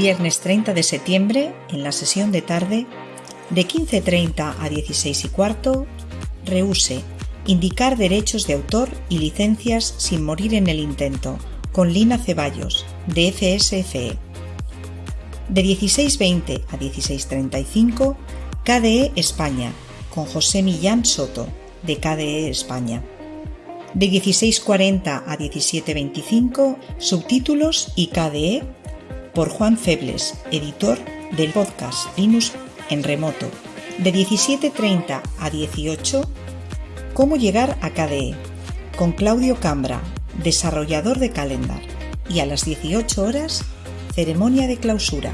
viernes 30 de septiembre, en la sesión de tarde, de 15.30 a 16 y cuarto, Reuse, indicar derechos de autor y licencias sin morir en el intento, con Lina Ceballos, de FSFE. De 16.20 a 16.35, KDE España, con José Millán Soto, de KDE España. De 16.40 a 17.25, subtítulos y KDE, por Juan Febles, editor del podcast Linux en remoto. De 17.30 a 18, Cómo llegar a KDE, con Claudio Cambra, desarrollador de Calendar. Y a las 18 horas, ceremonia de clausura.